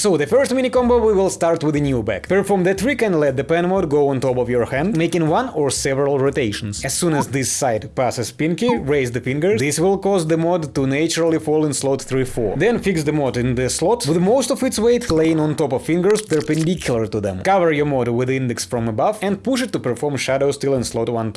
So the first mini combo we will start with a Neoback. Perform the trick and let the pen mod go on top of your hand, making one or several rotations. As soon as this side passes pinky, raise the fingers. This will cause the mod to naturally fall in slot 3-4. Then fix the mod in the slot, with most of its weight laying on top of fingers perpendicular to them. Cover your mod with index from above and push it to perform shadow still in slot 1-2.